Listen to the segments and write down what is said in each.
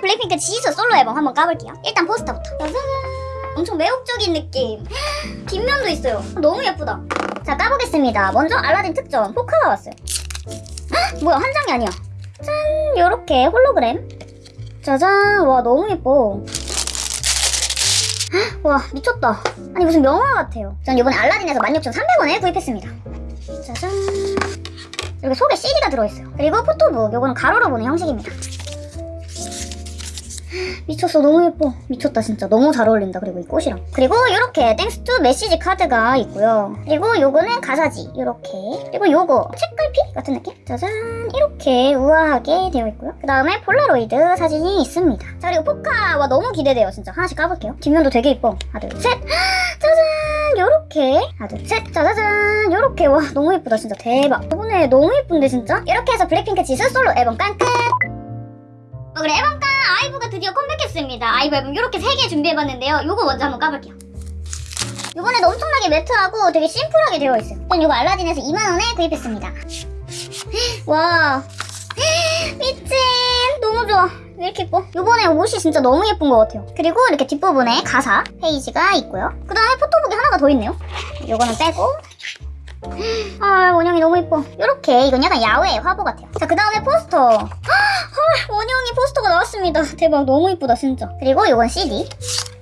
블랙핑크 지수 솔로 앨범 한번 까볼게요. 일단 포스터부터. 엄청 매혹적인 느낌. 뒷면도 있어요. 너무 예쁘다. 자, 까보겠습니다. 먼저 알라딘 특전 포카가 왔어요. 헉, 뭐야, 한 장이 아니야. 짠! 요렇게 홀로그램. 짜잔! 와, 너무 예뻐. 헉, 와, 미쳤다. 아니, 무슨 명화 같아요. 전 이번에 알라딘에서 16,300원에 구입했습니다. 짜잔! 여기 속에 CD가 들어있어요. 그리고 포토북, 요거는 가로로 보는 형식입니다. 미쳤어. 너무 예뻐. 미쳤다 진짜. 너무 잘 어울린다. 그리고 이 꽃이랑. 그리고 이렇게 thanks to 메시지 카드가 있고요. 그리고 요거는 가사지. 이렇게. 그리고 요거. 책갈피 같은 느낌? 짜잔. 이렇게 우아하게 되어 있고요. 그 다음에 폴라로이드 사진이 있습니다. 자 그리고 포카 와 너무 기대돼요. 진짜. 하나씩 까볼게요. 뒷면도 되게 이뻐. 하나 둘셋. 짜잔. 요렇게. 하나 둘셋. 짜자잔. 요렇게. 와 너무 예쁘다 진짜. 대박. 이번에 너무 예쁜데 진짜? 이렇게 해서 블랙핑크 지수 솔로 앨범 깡 끝. 어, 그래. 앨범 깡 아이브가 드디어 컴백했습니다. 아이브 앨범 이렇게 3개 준비해봤는데요. 요거 먼저 한번 까볼게요. 이번에도 엄청나게 matte하고 되게 심플하게 되어 있어요. 전 이거 알라딘에서 2만원에 구입했습니다. 와. 미친. 너무 좋아. 왜 이렇게 예뻐? 이번에 옷이 진짜 너무 예쁜 것 같아요. 그리고 이렇게 뒷부분에 가사 페이지가 있고요. 그 다음에 photobook이 하나가 더 있네요. 요거는 빼고. 아 원영이 너무 예뻐. 이렇게 이건 약간 야외 화보 같아요. 자 그 다음에 포스터. 헐 원영이 포스터가 나왔습니다. 대박 너무 예쁘다 진짜. 그리고 이건 CD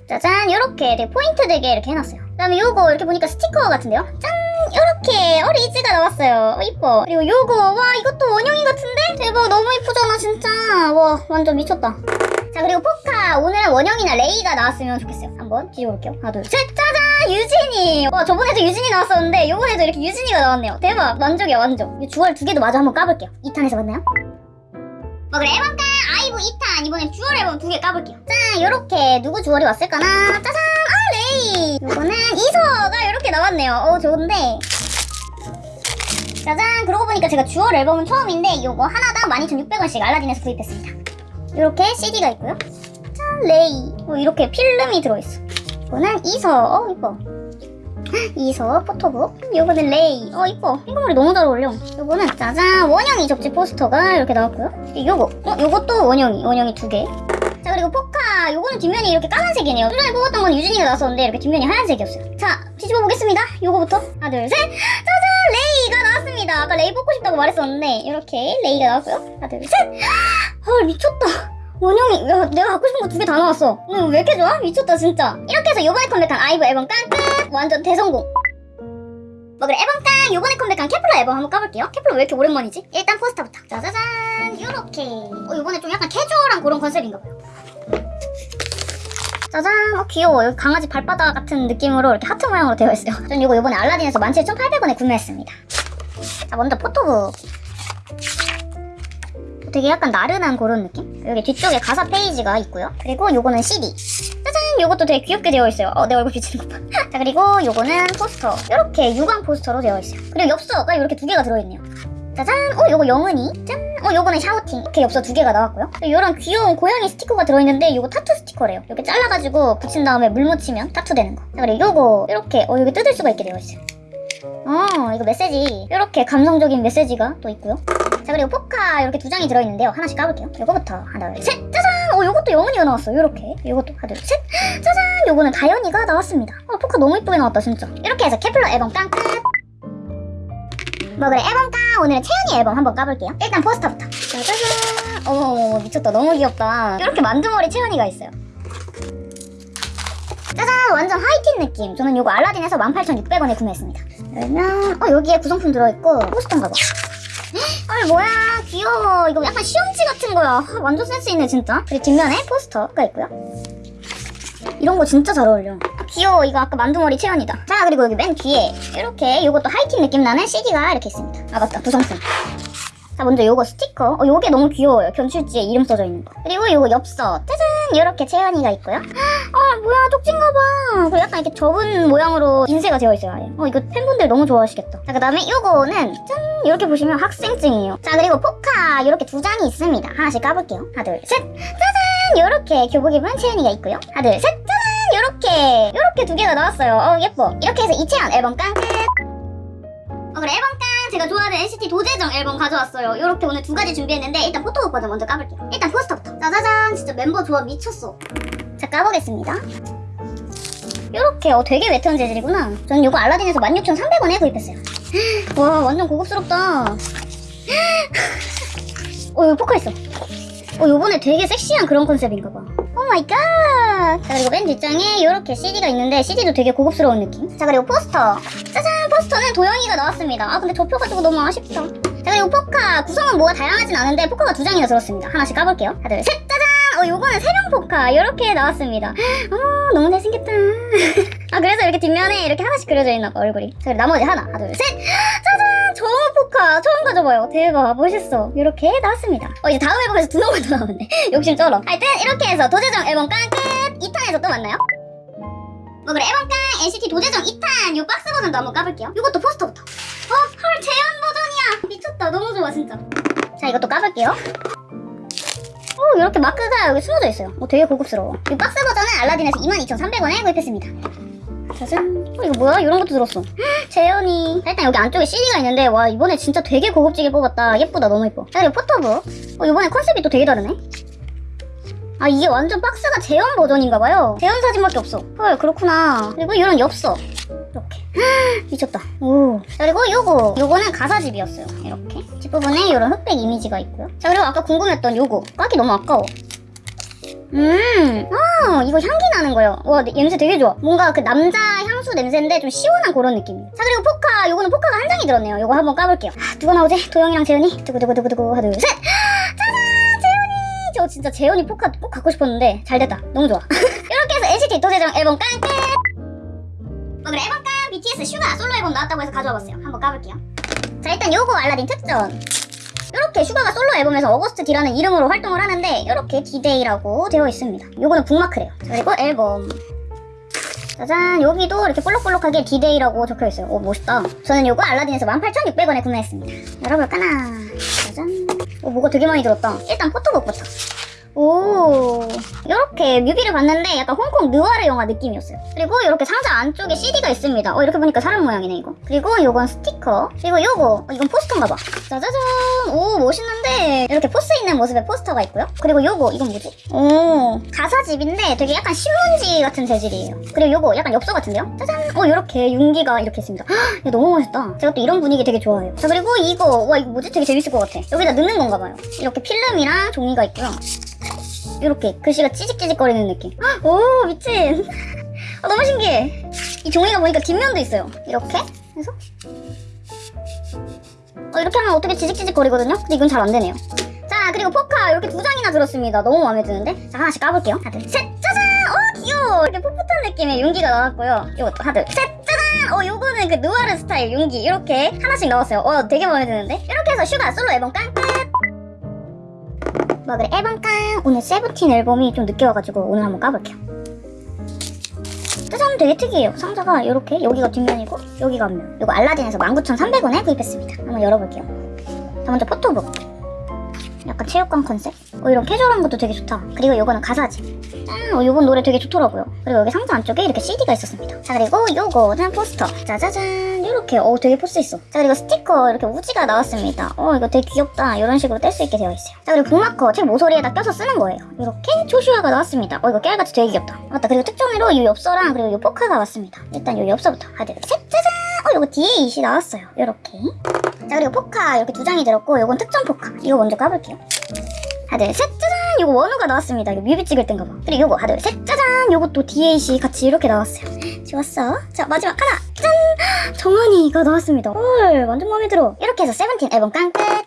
짜잔 이렇게 되게 포인트 되게 이렇게 해놨어요. 그 다음에 요거 이렇게 보니까 스티커 같은데요? 짠 이렇게 어 리즈가 나왔어요. 어, 이뻐. 그리고 요거 와 이것도 원영이 같은데? 대박 너무 이쁘잖아 진짜. 와 완전 미쳤다. 자 그리고 포카. 오늘은 원영이나 레이가 나왔으면 좋겠어요. 한번 뒤져볼게요. 하나 둘셋. 짜잔 유진이. 와 저번에도 유진이 나왔었는데 요번에도 이렇게 유진이가 나왔네요. 대박. 만족이야 만족. 이 jewel 두 개도 마저 한번 까볼게요. 2탄에서 만나요 뭐 그래 앨범 깡? 아이브 2탄. 이번엔 jewel 앨범 두 개 까볼게요. 짠 요렇게 누구 jewel이 왔을까나? 짜잔! 아 레이! 요거는 이서가 이렇게 나왔네요. 어 좋은데. 짜잔! 그러고 보니까 제가 jewel 앨범은 처음인데 요거 하나당 12,600원씩 알라딘에서 구입했습니다. 이렇게 CD가 있고요. 짠 레이. 어, 이렇게 필름이 들어있어. 이거는 이서 어 이뻐 이서 포토북. 요거는 레이. 어 이뻐. 핑크머리 너무 잘 어울려. 요거는 짜잔. 원영이 접지 포스터가 이렇게 나왔고요. 요거. 어 요것도 원영이 원영이 두개. 자 그리고 포카. 요거는 뒷면이 이렇게 까만색이네요. 전에 뽑았던 건 유진이가 나왔었는데 이렇게 뒷면이 하얀색이었어요. 자 뒤집어 보겠습니다. 요거부터. 하나 둘 셋. 짜잔! 레이가 나왔습니다. 아까 레이 뽑고 싶다고 말했었는데 이렇게 레이가 나왔고요. 하나 둘 셋헐 미쳤다. 원영이 야, 내가 갖고 싶은 거 두 개 다 나왔어. 오늘 왜 이렇게 좋아? 미쳤다 진짜. 이렇게 해서 요번에 컴백한 아이브 앨범 깡 끝 완전 대성공 뭐 그래 앨범 깡 요번에 컴백한 케플러 앨범 한번 까볼게요 케플러 왜 이렇게 오랜만이지? 일단 포스터부터 짜자잔 요렇게 어 요번에 좀 약간 캐주얼한 그런 컨셉인가 봐요 짜잔 어 귀여워 여기 강아지 발바닥 같은 느낌으로 이렇게 하트 모양으로 되어 있어요 전 이거 요번에 알라딘에서 17,800원에 구매했습니다 자 먼저 포토북 되게 약간 나른한 그런 느낌? 여기 뒤쪽에 가사 페이지가 있고요. 그리고 요거는 CD. 짜잔! 요것도 되게 귀엽게 되어 있어요. 어, 내 얼굴 비치는 것 봐. 자, 그리고 요거는 포스터. 이렇게 유광 포스터로 되어 있어요. 그리고 엽서가 이렇게 두 개가 들어있네요. 짜잔! 어, 요거 영은이. 짠! 어, 요거는 샤오팅. 이렇게 엽서 두 개가 나왔고요. 이런 귀여운 고양이 스티커가 들어있는데 요거 타투 스티커래요. 이렇게 잘라가지고 붙인 다음에 물 묻히면 타투 되는 거. 자, 그리고 요거 이렇게 어, 여기 뜯을 수가 있게 되어 있어요. 어, 이거 메시지. 이렇게 감성적인 메시지가 또 있고요. 자 그리고 포카 이렇게 두 장이 들어있는데요 하나씩 까볼게요 요거부터 하나 둘셋 짜잔 어 요것도 영은이가 나왔어 요렇게. 요것도. 하나 둘셋. 짜잔! 요거는 다연이가 나왔습니다. 어 포카 너무 이쁘게 나왔다 진짜. 이렇게 해서 케플러 앨범 깡 끝. 뭐 그래 앨범 깡. 오늘은 채연이 앨범 한번 까볼게요. 일단 포스터부터. 짜자잔! 어머머머 미쳤다. 너무 귀엽다. 이렇게 만두머리 채연이가 있어요. 짜잔! 완전 하이틴 느낌. 저는 요거 알라딘에서 18,600원에 구매했습니다. 그러면 어 여기에 구성품 들어있고 포스터인가 봐 아 뭐야. 귀여워. 이거 약간 시험지 같은 거야. 아, 완전 센스 있네 진짜. 그리고 뒷면에 포스터가 있고요. 이런 거 진짜 잘 어울려. 아, 귀여워. 이거 아까 만두머리 채연이다. 자 그리고 여기 맨 뒤에 이렇게 이것도 하이틴 느낌 나는 CD가 이렇게 있습니다. 아 맞다. 구성품. 자 먼저 요거 스티커. 어 요게 너무 귀여워요. 견출지에 이름 써져 있는 거. 그리고 요거 엽서. 짜잔 이렇게 채연이가 있고요. 아 뭐야 쪽진가봐. 그리고 약간 이렇게 접은 모양으로 인쇄가 되어 있어요 어 이거 팬분들 너무 좋아하시겠다. 자 그 다음에 요거는 짠! 이렇게 보시면 학생증이에요. 자 그리고 포카 이렇게 두 장이 있습니다. 하나씩 까볼게요. 하나 둘 셋! 짜잔! 이렇게 교복 입은 채연이가 있고요. 하나 둘 셋! 짜잔! 이렇게! 이렇게 두 개가 나왔어요. 어 예뻐. 이렇게 해서 이채연 앨범 깡! 끝. 어 그래 앨범 깡 제가 좋아하는 NCT 도재정 앨범 가져왔어요. 이렇게 오늘 두 가지 준비했는데 일단 포토북 버전 먼저 까볼게요. 일단 포스터부터. 짜자잔 진짜 멤버 조합 미쳤어. 자 까보겠습니다. 이렇게 어 되게 웨트한 재질이구나. 저는 이거 알라딘에서 16,300원에 구입했어요. 와 완전 고급스럽다. 어 여기 포카 있어. 어 요번에 되게 섹시한 그런 컨셉인가 봐. oh my god. 자 그리고 맨 뒷장에 이렇게 CD가 있는데 CD도 되게 고급스러운 느낌. 자 그리고 포스터. 짜잔 포스터는 도영이가 나왔습니다. 아 근데 접혀가지고 너무 아쉽다. 자 그리고 포카 구성은 뭐가 다양하진 않은데 포카가 두 장이나 들었습니다. 하나씩 까볼게요. 하나 둘 셋. 짜잔. 어 요거는 세명 포카 이렇게 나왔습니다. 아 너무 잘생겼다. 아 그래서 이렇게 뒷면에 이렇게 하나씩 그려져 있나 봐 얼굴이. 자 나머지 하나. 하나 둘 셋. 짜잔 정우 포카 처음 가져봐요. 대박 멋있어. 이렇게 나왔습니다. 어 이제 다음 앨범에서 두 명만 더 나오네. 욕심 쩔어. 하여튼 이렇게 해서 도재정 앨범 깡 끝. 2탄에서 또 만나요. 뭐 그래 앨범 깡 NCT 도재정 2탄 요 박스 버전도 한번 까볼게요. 이것도 포스터부터. 어, 헐 재현 버전이야. 미쳤다. 너무 좋아 진짜. 자 이것도 까볼게요. 오 이렇게 마크가 여기 숨어져 있어요. 어, 되게 고급스러워. 이 박스 버전은 알라딘에서 22,300원에 구입했습니다. 짜잔. 어 이거 뭐야? 이런 것도 들었어. 재현이. 자, 일단 여기 안쪽에 CD가 있는데 와 이번에 진짜 되게 고급지게 뽑았다. 예쁘다. 너무 예뻐. 자 그리고 포토북. 어 이번에 컨셉이 또 되게 다르네. 아 이게 완전 박스가 재현 버전인가봐요. 재현 사진밖에 없어. 헐 그렇구나. 그리고 이런 엽서. 이렇게. 미쳤다. 오. 자, 그리고 요거. 요거는 가사집이었어요. 이렇게. 뒷부분에 이런 흑백 이미지가 있고요. 자, 그리고 아까 궁금했던 요거. 까기 너무 아까워. 음, 아, 이거 향기 나는 거예요. 와, 네, 냄새 되게 좋아. 뭔가 그 남자 향수 냄새인데 좀 시원한 그런 느낌이에요. 자, 그리고 포카. 요거는 포카가 한 장이 들었네요. 요거 한번 까볼게요. 아, 누가 나오지? 도영이랑 재현이? 두구두구두구두구. 하나, 둘, 셋! 진짜 재현이 포카 꼭 갖고 싶었는데 잘 됐다. 너무 좋아. 이렇게 해서 NCT 도재정 앨범 깡 끝! 어, 그래 앨범 깡 BTS 슈가 솔로 앨범 나왔다고 해서 가져와 봤어요. 한번 까볼게요. 자 일단 요거 알라딘 특전. 이렇게 슈가가 솔로 앨범에서 Agust D라는 이름으로 활동을 하는데 이렇게 디데이라고 되어 있습니다. 요거는 북마크래요. 자, 그리고 앨범. 짜잔 여기도 이렇게 볼록볼록하게 디데이라고 적혀 있어요. 오 멋있다. 저는 요거 알라딘에서 18,600원에 구매했습니다. 열어볼까나. 짜잔. 오 뭐가 되게 많이 들었다. 일단 포토북부터. 오. 이렇게 뮤비를 봤는데 약간 홍콩 느와르 영화 느낌이었어요. 그리고 이렇게 상자 안쪽에 CD가 있습니다. 어 이렇게 보니까 사람 모양이네 이거. 그리고 요건 스티커. 그리고 요거 어, 이건 포스터인가봐. 짜자잔. 오 멋있는데. 이렇게 포스 있는 모습의 포스터가 있고요. 그리고 요거 이건 뭐지? 오. 가사집인데 되게 약간 신문지 같은 재질이에요. 그리고 요거 약간 엽서 같은데요? 짜잔. 어 이렇게 윤기가 이렇게 있습니다. 헉, 이거 너무 멋있다. 제가 또 이런 분위기 되게 좋아해요. 자 그리고 이거 와 이거 뭐지? 되게 재밌을 것 같아. 여기다 넣는 건가 봐요. 이렇게 필름이랑 종이가 있고요 이렇게 글씨가 찌직찌직거리는 느낌. 헉, 오 미친. 아, 너무 신기해. 이 종이가 보니까 뒷면도 있어요. 이렇게 해서 어, 이렇게 하면 어떻게 지직지직거리거든요. 근데 이건 잘 안 되네요. 자 그리고 포카 이렇게 두 장이나 들었습니다. 너무 마음에 드는데. 자 하나씩 까볼게요. 하나 둘 셋. 짜잔. 어 귀여워. 이렇게 풋풋한 느낌의 윤기가 나왔고요. 이것도 하나 둘 셋. 짜잔. 어 요거는 그 누아르 스타일 윤기 이렇게 하나씩 나왔어요. 어 되게 마음에 드는데. 이렇게 해서 슈가 솔로 앨범 깡끝. 뭐 그래 앨범 깡. 오늘 세븐틴 앨범이 좀 늦게 와가지고 오늘 한번 까볼게요. 짜잔 되게 특이해요. 상자가 이렇게 여기가 뒷면이고 여기가 앞면. 이거 알라딘에서 19,300원에 구입했습니다. 한번 열어볼게요. 자 먼저 포토북 약간 체육관 컨셉? 어 이런 캐주얼한 것도 되게 좋다. 그리고 이거는 가사지. 짠 어, 이번 노래 되게 좋더라고요. 그리고 여기 상자 안쪽에 이렇게 CD가 있었습니다. 자 그리고 요거는 포스터. 짜자잔. 이렇게. 어 되게 포스 있어. 자 그리고 스티커 이렇게 우지가 나왔습니다. 어 이거 되게 귀엽다. 이런 식으로 뗄 수 있게 되어 있어요. 자 그리고 북마커 책 모서리에다 껴서 쓰는 거예요. 이렇게 조슈아가 나왔습니다. 어 이거 깨알같이 되게 귀엽다. 맞다. 그리고 특전으로 이 엽서랑 그리고 이 포카가 왔습니다. 일단 이 엽서부터. 하나 둘 셋. 짜잔 어 뒤에 이시 나왔어요. 이렇게. 자 그리고 포카 이렇게 두 장이 들었고 이건 특정 포카. 이거 먼저 까볼게요. 하나 둘셋 짜잔! 이거 원우가 나왔습니다. 이거 뮤비 찍을 땐가 봐. 그리고 이거 하나 둘셋 짜잔! 요것도 DAC 같이 이렇게 나왔어요. 좋았어. 자 마지막 하나. 짠! 정한이가 나왔습니다. 헐 완전 마음에 들어. 이렇게 해서 세븐틴 앨범 깡 끝